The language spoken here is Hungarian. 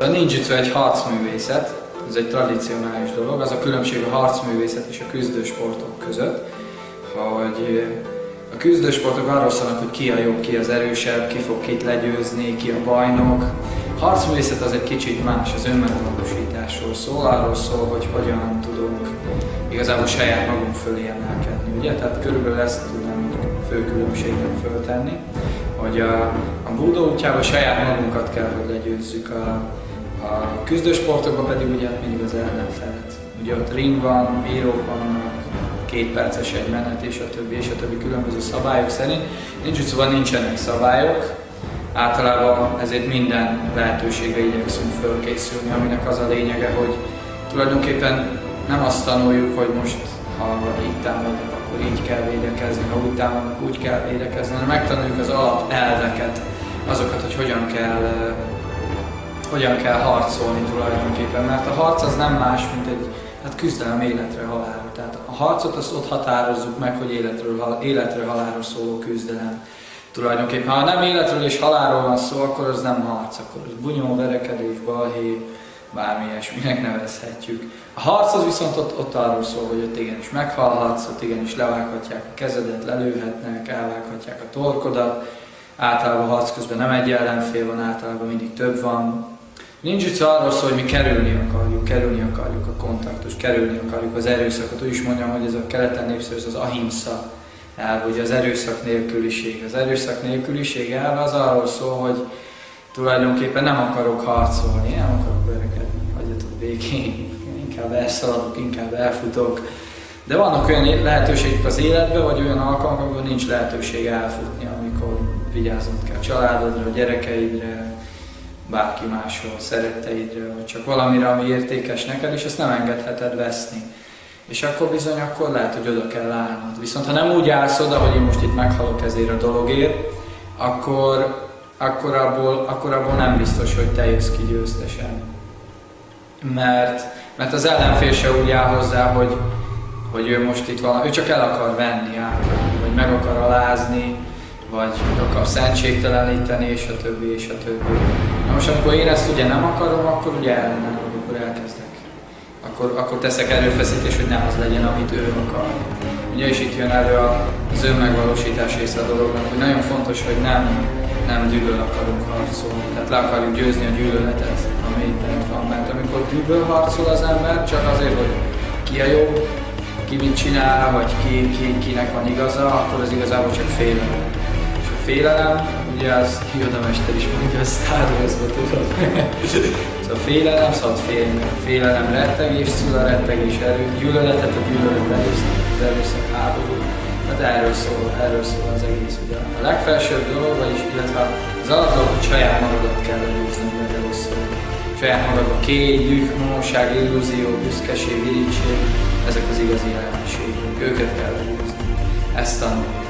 A ninjutsu egy harcművészet, ez egy tradicionális dolog, az a különbség a harcművészet és a küzdősportok között, hogy a küzdősportok arról szólnak, hogy ki a jobb, ki az erősebb, ki fog kit legyőzni, ki a bajnok. A harcművészet az egy kicsit más, az önmegvalósításról szól, arról szól, hogy hogyan tudunk igazából saját magunk fölé emelkedni, ugye? Tehát körülbelül ezt tudnám fő különbségnek föltenni, hogy a, a búdó útjában saját magunkat kell, hogy legyőzzük, a, a küzdősportokban pedig ugye mindig az ellenfelet. Ugye ott ring van, bírók vannak, két perces egy menet, és a többi, és a többi különböző szabályok szerint. Nincs szóval nincsenek szabályok, általában ezért minden lehetőségre igyekszünk fölkészülni, aminek az a lényege, hogy tulajdonképpen nem azt tanuljuk, hogy most ha itt támadnak, akkor így kell védekezni, ha úgy támadnak, úgy kell védekezni, hanem megtanuljuk az alapelveket, azokat, hogy hogyan kell, hogyan kell harcolni tulajdonképpen, mert a harc az nem más, mint egy hát küzdelem életre halálra. Tehát a harcot azt ott határozzuk meg, hogy életről, életre halálra szóló küzdelem. Tulajdonképpen, ha nem életről és halálról van szó, akkor az nem harc, akkor az bunyó, verekedés, balhé, bármi ilyesminek nevezhetjük. A harc az viszont ott, ott arról szól, hogy ott igenis meghalhatsz, ott igenis levághatják a kezedet, lelőhetnek, elvághatják a torkodat. Általában a harc közben nem egy ellenfél van, általában mindig több van. Nincs arról szól, hogy mi kerülni akarjuk, kerülni akarjuk a kontaktus, kerülni akarjuk az erőszakot. Úgy is mondjam, hogy ez a keleten népszerű, az ahimsa el, hogy az erőszak nélküliség. Az erőszak nélküliség el az arról szól, hogy tulajdonképpen nem akarok harcolni, nem akarok verekedni, hagyjatok békén, inkább elszaladok, inkább elfutok. De vannak olyan lehetőségek az életben, vagy olyan alkalmak, amikor nincs lehetőség elfutni, amikor vigyáznod kell családodra, gyerekeidre, bárki másról, szeretteidre, vagy csak valamire, ami értékes neked, és ezt nem engedheted veszni. És akkor bizony, akkor lehet, hogy oda kell állnod. Viszont ha nem úgy állsz oda, hogy én most itt meghalok ezért a dologért, akkor, akkor, abból, akkor abból nem biztos, hogy te jössz ki győztesen. Mert, mert az ellenfél se úgy áll hozzá, hogy, hogy ő most itt van, ő csak el akar venni általában, vagy meg akar alázni, vagy akar szentségteleníteni, és a többi, és a többi. Na most amikor én ezt ugye nem akarom, akkor ugye ellenem, akkor elkezdek. Akkor, akkor teszek erőfeszítés, hogy nem az legyen, amit ő akar. Ugye is itt jön elő az önmegvalósítás része a dolognak, hogy nagyon fontos, hogy nem, nem gyűlöl akarunk harcolni. Tehát le akarjuk győzni a gyűlöletet, ami itt van. Mert amikor gyűlöl harcol az ember, csak azért, hogy ki a jó, ki mit csinál, vagy ki, ki, kinek van igaza, akkor az igazából csak félelem. A félelem, ugye az Yoda mester is mondja a Star Wars-ba, tudod? szóval a félelem, szóval félni. A félelem rettegés, szül a rettegés erő, gyűlöletet, a gyűlölet erőszak, az erőszak háború. Hát erről szól, erről szól az egész. Ugye. A legfelsőbb dolog, vagyis illetve az alapdolog, hogy saját magadat kell legyőzni, mert erről szól. Saját magadban kény, düh, illúzió, büszkeség, irítség, ezek az igazi jelenségek. Őket kell legyőzni. Ezt tanulni.